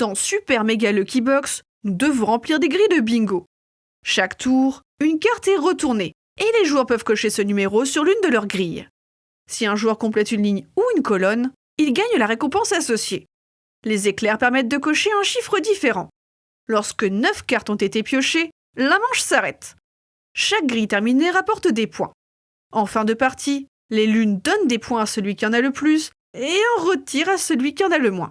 Dans Super Mega Lucky Box, nous devons remplir des grilles de bingo. Chaque tour, une carte est retournée et les joueurs peuvent cocher ce numéro sur l'une de leurs grilles. Si un joueur complète une ligne ou une colonne, il gagne la récompense associée. Les éclairs permettent de cocher un chiffre différent. Lorsque 9 cartes ont été piochées, la manche s'arrête. Chaque grille terminée rapporte des points. En fin de partie, les lunes donnent des points à celui qui en a le plus et en retirent à celui qui en a le moins.